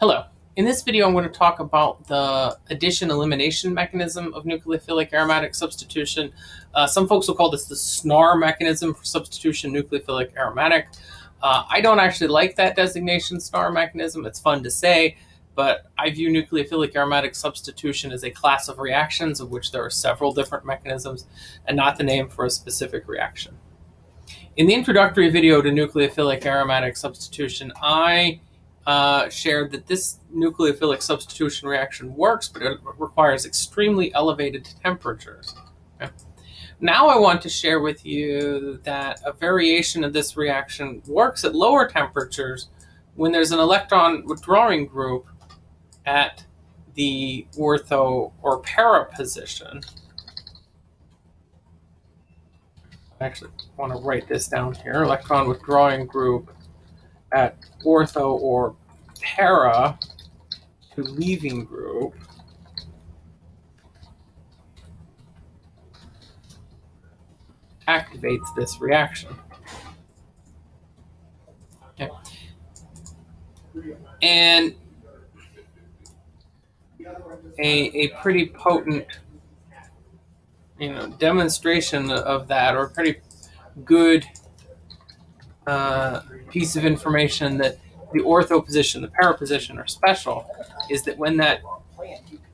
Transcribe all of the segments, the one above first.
Hello. In this video, I'm going to talk about the addition-elimination mechanism of nucleophilic aromatic substitution. Uh, some folks will call this the SNAR mechanism for substitution nucleophilic aromatic. Uh, I don't actually like that designation, SNAR mechanism. It's fun to say, but I view nucleophilic aromatic substitution as a class of reactions of which there are several different mechanisms and not the name for a specific reaction. In the introductory video to nucleophilic aromatic substitution, I uh, shared that this nucleophilic substitution reaction works, but it requires extremely elevated temperatures. Okay. Now I want to share with you that a variation of this reaction works at lower temperatures when there's an electron withdrawing group at the ortho or para position. I actually want to write this down here, electron withdrawing group at ortho or para to leaving group activates this reaction. Okay. And a, a pretty potent you know demonstration of that or pretty good uh, piece of information that the ortho position, the para position are special is that when that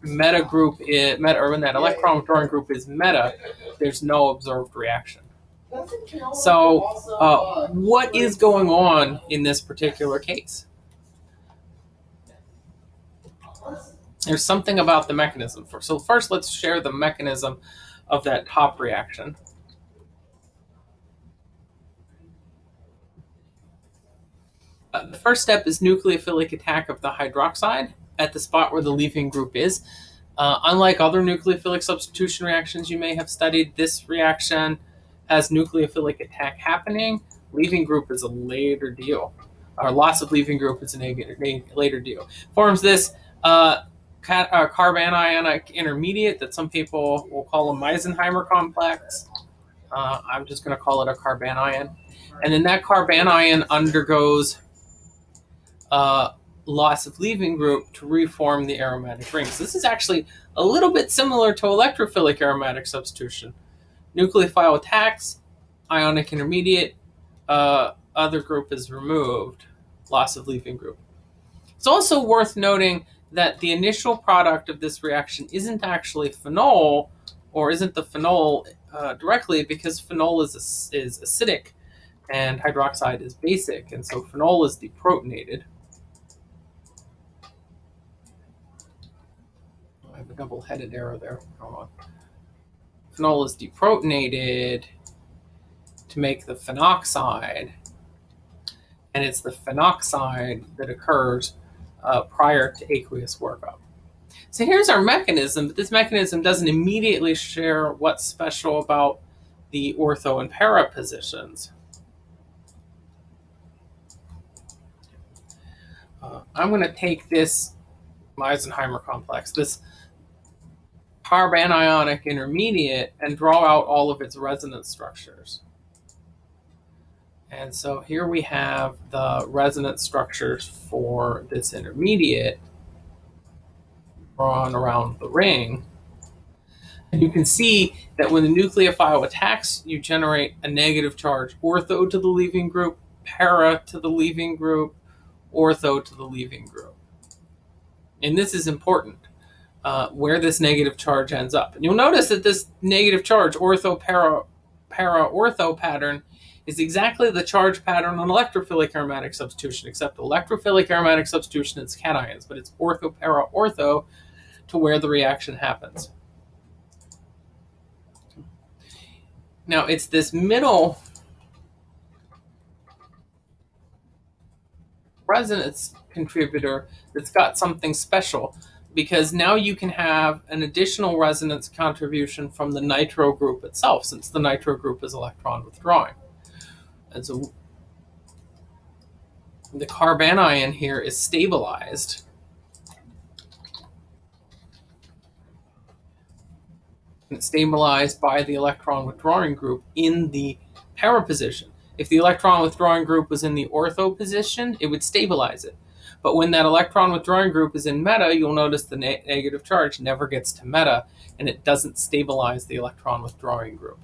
meta group is meta or when that electron withdrawing group is meta, there's no observed reaction. So uh, what is going on in this particular case? There's something about the mechanism. For, so first let's share the mechanism of that top reaction. Uh, the first step is nucleophilic attack of the hydroxide at the spot where the leaving group is. Uh, unlike other nucleophilic substitution reactions you may have studied, this reaction has nucleophilic attack happening. Leaving group is a later deal. Or loss of leaving group is a later deal. Forms this uh, uh, carbanionic intermediate that some people will call a Meisenheimer complex. Uh, I'm just going to call it a carbanion. And then that carbanion undergoes uh, loss of leaving group to reform the aromatic rings. This is actually a little bit similar to electrophilic aromatic substitution. Nucleophile attacks, ionic intermediate, uh, other group is removed, loss of leaving group. It's also worth noting that the initial product of this reaction isn't actually phenol, or isn't the phenol uh, directly, because phenol is, is acidic and hydroxide is basic, and so phenol is deprotonated. have a double-headed arrow there. Phenol is deprotonated to make the phenoxide, and it's the phenoxide that occurs uh, prior to aqueous workup. So here's our mechanism, but this mechanism doesn't immediately share what's special about the ortho and para positions. Uh, I'm going to take this Meisenheimer complex, this carbanionic intermediate and draw out all of its resonance structures. And so here we have the resonance structures for this intermediate drawn around the ring. And you can see that when the nucleophile attacks, you generate a negative charge ortho to the leaving group, para to the leaving group, ortho to the leaving group. And this is important uh, where this negative charge ends up. And you'll notice that this negative charge, ortho para, para ortho pattern, is exactly the charge pattern on electrophilic aromatic substitution, except electrophilic aromatic substitution is cations, but it's ortho para ortho to where the reaction happens. Now it's this middle resonance contributor that's got something special because now you can have an additional resonance contribution from the nitro group itself, since the nitro group is electron withdrawing. And so the carbanion here is stabilized. And it's stabilized by the electron withdrawing group in the para position. If the electron withdrawing group was in the ortho position, it would stabilize it. But when that electron withdrawing group is in meta, you'll notice the ne- negative charge never gets to meta and it doesn't stabilize the electron withdrawing group.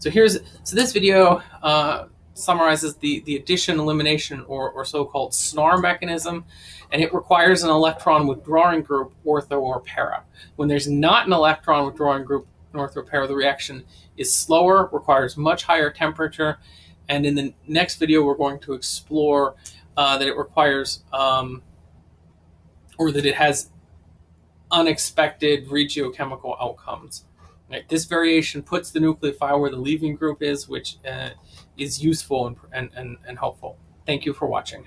So here's so this video uh, summarizes the, the addition, elimination, or, or so-called SNAR mechanism, and it requires an electron withdrawing group, ortho or para. When there's not an electron withdrawing group, ortho or para, the reaction is slower, requires much higher temperature, and in the next video we're going to explore uh, that it requires, um, or that it has unexpected regiochemical outcomes. Right? This variation puts the nucleophile where the leaving group is, which uh, is useful and, and, and, and helpful. Thank you for watching.